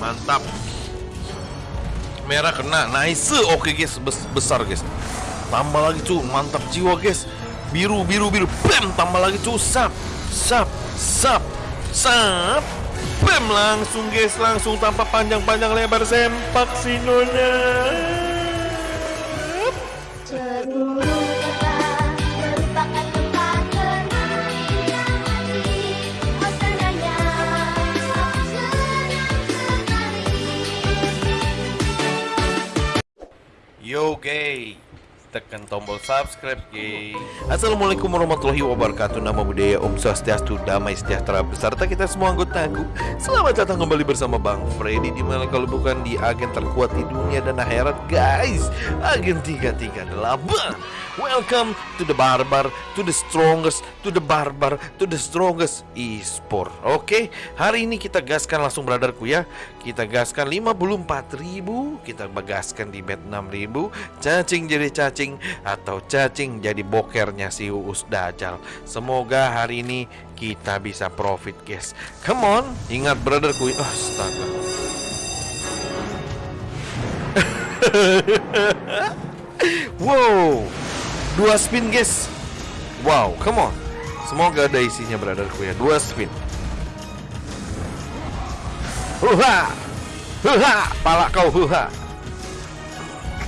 Mantap. Merah kena, nice. Oke guys, Bes- besar guys. Tambah lagi cu, mantap jiwa guys. Biru, biru, biru. Bam, tambah lagi cu. Sap, sap, sap, sap. Bam, langsung guys, langsung tanpa panjang-panjang lebar sempak si. Cemburu Yo gay Tekan tombol subscribe gay Assalamualaikum warahmatullahi wabarakatuh. Nama budaya Om Swastiastu Damai sejahtera Beserta kita semua anggotaku. Selamat datang kembali bersama Bang Freddy Di mana kalau bukan di agen terkuat di dunia dan akhirat Guys. Agen 338 Welcome to the barbar To the strongest To the barbar To the strongest e-sport. Oke Hari ini kita gaskan langsung brotherku ya. Kita gaskan 54 ribu Kita bagaskan di bet 6 ribu. Cacing jadi cacing Atau cacing jadi bokernya si Uus Dajjal. Semoga hari ini kita bisa profit guys. Come on Ingat brotherku Astaga. Wow Dua spin guys. Wow come on. Semoga ada isinya brotherku ya. Dua spin. Huha Huha Pala kau huha.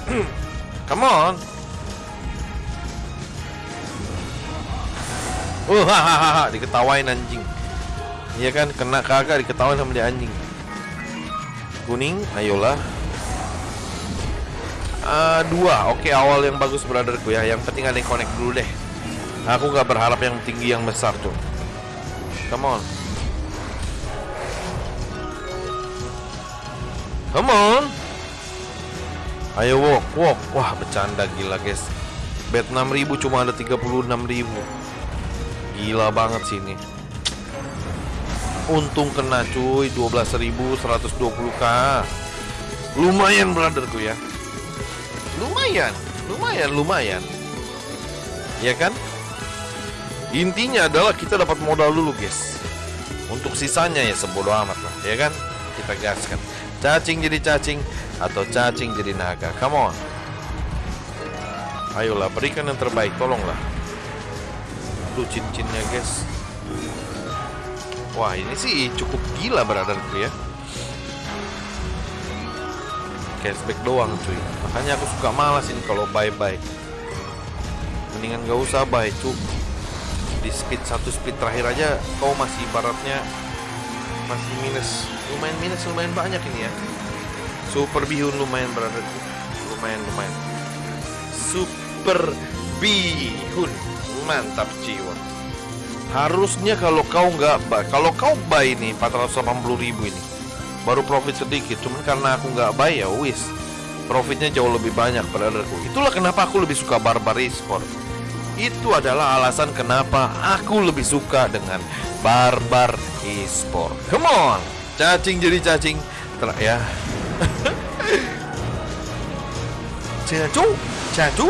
Come on Huha Diketawain anjing Iya kan kena kagak diketawain sama dia anjing Kuning ayolah Ah, dua, oke awal yang bagus brotherku ya. Yang penting ada yang connect dulu deh. Aku nggak berharap yang tinggi yang besar tuh. Come on. Come on. Ayo walk, walk. Wah, bercanda gila, guys. Bet 6000 cuma ada 36.000. Gila banget sih ini. Untung kena cuy 12.120k. Lumayan brotherku ya. Lumayan, lumayan, lumayan. Ya kan? Intinya adalah kita dapat modal dulu, guys. Untuk sisanya ya sebodoh amat lah, ya kan? Kita gaskan. Cacing jadi cacing atau cacing jadi naga. Come on. Ayolah, berikan yang terbaik, tolonglah. Tuh cincinnya, guys. Wah, ini sih cukup gila brotherku ya. Cashback doang cuy. Makanya aku suka malas ini kalau bye-bye Mendingan gak usah buy cu. Di speed satu speed terakhir aja Kau masih baratnya Masih minus. Lumayan minus lumayan banyak ini ya. Super bihun lumayan berada Lumayan lumayan. Super bihun Mantap jiwa Harusnya kalau kau nggak buy Kalau kau buy ini 480 ribu ini baru profit sedikit. Cuman karena aku nggak buy ya wis. Profitnya jauh lebih banyak brotherku itulah kenapa aku lebih suka barbar esport. Itu adalah alasan kenapa aku lebih suka dengan barbar esport. Come on! Cacing jadi cacing. Ter ya. Cacu cacu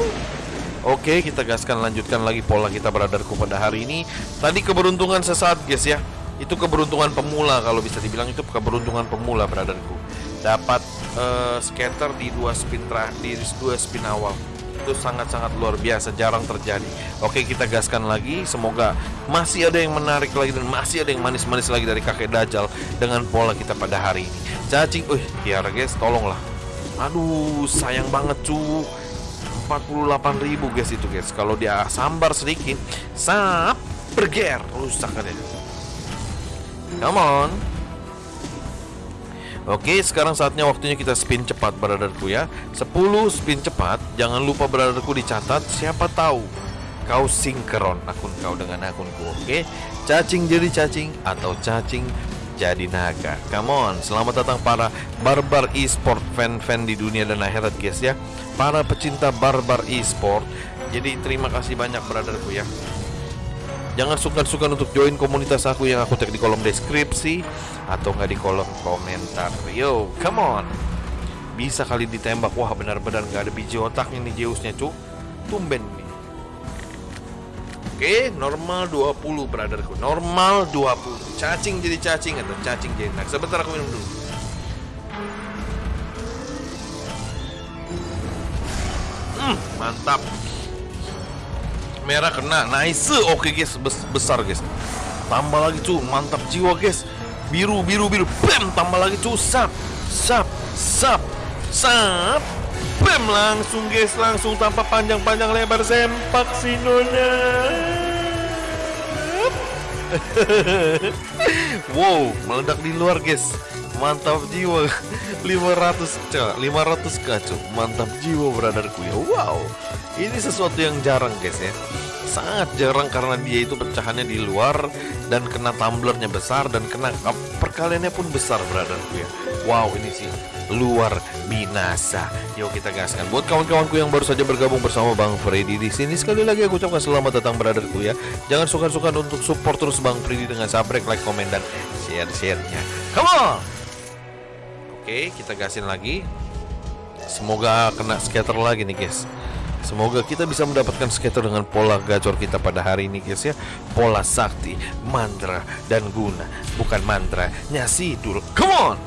Oke kita gaskan lanjutkan lagi pola kita brotherku pada hari ini. Tadi keberuntungan sesaat guys ya. Itu keberuntungan pemula kalau bisa dibilang itu keberuntungan pemula brotherku. Dapat uh, scatter di dua spin di dua spin awal. Itu sangat-sangat luar biasa jarang terjadi. Oke kita gaskan lagi. Semoga masih ada yang menarik lagi dan masih ada yang manis-manis lagi dari kakek dajjal dengan pola kita pada hari ini. Cacing uh biar guys tolonglah. Aduh sayang banget cu 48.000 guys itu guys. Kalau dia sambar sedikit sap berger rusak ya Come on. Oke sekarang saatnya waktunya kita spin cepat brotherku ya. 10 spin cepat. Jangan lupa brotherku dicatat. Siapa tahu Kau sinkron akun kau dengan akunku Oke? Cacing jadi cacing Atau cacing jadi naga Come on Selamat datang para barbar e-sport Fan-fan di dunia dan akhirat guys ya Para pecinta barbar e-sport Jadi terima kasih banyak brotherku ya Jangan sungkan-sungkan untuk join komunitas aku yang aku tag di kolom deskripsi atau nggak di kolom komentar. Yo, come on. Bisa kali ditembak. Wah, benar-benar nggak ada biji otaknya nih Zeusnya, cu. Tumben. Oke, normal 20 brotherku. Normal 20. Cacing jadi cacing atau cacing jadi enak. Sebentar aku minum dulu. Hmm, mantap. Merah kena. Nice. Oke guys, Bes besar guys. Tambah lagi tuh mantap jiwa guys. Biru, biru, biru. Bam, tambah lagi tuh Sap, sap, sap sap. Bam, langsung guys, langsung tanpa panjang-panjang lebar sempak si Nona. wow, meledak di luar guys. Mantap jiwa. 500 cak, 500 kacu. Mantap jiwa brotherku ya. Wow. Ini sesuatu yang jarang guys ya. Sangat jarang karena dia itu pecahannya di luar dan kena tumblernya besar dan kena perkaliannya pun besar brotherku ya. Wow, ini sih luar binasa. Yuk kita gaskan. Buat kawan-kawanku yang baru saja bergabung bersama Bang Freddy di sini sekali lagi aku ucapkan selamat datang brotherku ya. Jangan suka-suka untuk support terus Bang Freddy dengan subscribe, like, komen dan share-share-nya. Come on. Oke, kita gasin lagi. Semoga kena scatter lagi nih guys. Semoga kita bisa mendapatkan scatter dengan pola gacor kita pada hari ini guys ya. Pola sakti, mantra, dan guna. Bukan mantra, nyasidul. Come on.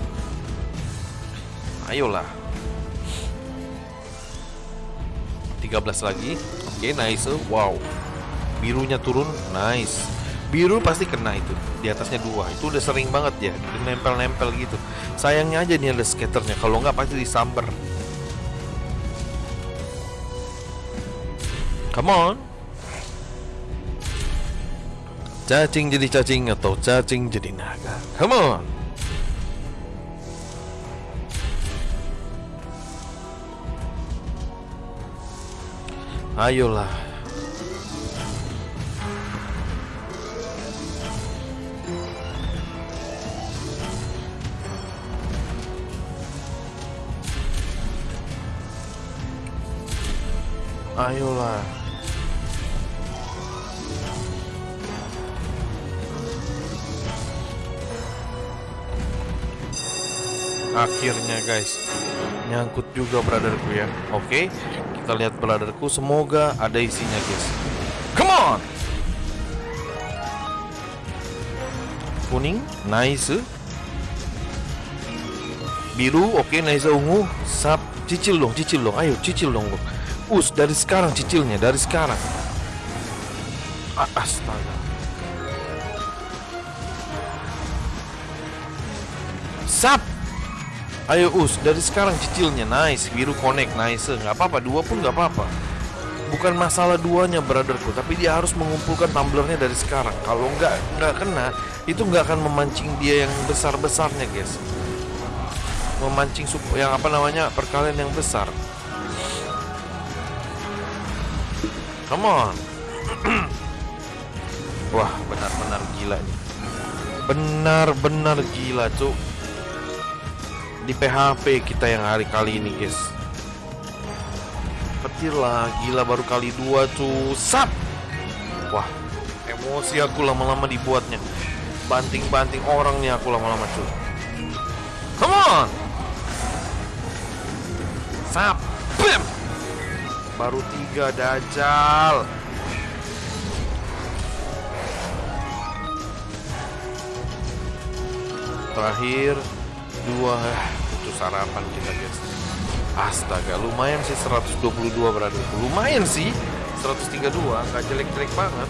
Ayolah. 13 lagi. Oke, nice. Wow. Birunya turun. Nice. Biru pasti kena itu. Di atasnya dua. Itu udah sering banget ya. Nempel-nempel gitu. Sayangnya aja nih ada skaternya. Kalau nggak pasti disamber. Come on. Cacing jadi cacing atau cacing jadi naga. Come on. Ayolah. Ayolah. Akhirnya guys Nyangkut juga brotherku ya. Oke Kita lihat brotherku. Semoga ada isinya guys. Come on! Kuning Nice. Biru Oke nice. Ungu Sap Cicil dong Cicil dong. Ayo cicil dong. Us dari sekarang cicilnya Dari sekarang. Astaga. Sap Ayo us, dari sekarang cicilnya nice, biru connect nice, nggak apa-apa dua pun nggak apa-apa. Bukan masalah duanya brotherku, tapi dia harus mengumpulkan tumblernya dari sekarang. Kalau nggak nggak kena, itu nggak akan memancing dia yang besar besarnya guys. Memancing sup yang apa namanya perkalian yang besar. Come on. Wah benar-benar gila nih. Benar-benar gila cuk di PHP kita yang hari kali ini guys. Petir lah gila baru kali dua tuh sap wah emosi aku lama-lama dibuatnya. Banting-banting orang nih aku lama-lama cuy. Come on! Sap bam baru tiga dajal. Terakhir dua sarapan kita guys. Astaga lumayan sih 122 berarti. Lumayan sih 132 nggak jelek-jelek banget.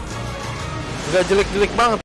Nggak jelek-jelek banget